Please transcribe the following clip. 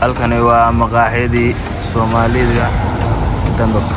halkani waa maqaaxidii soomaalida dambabka.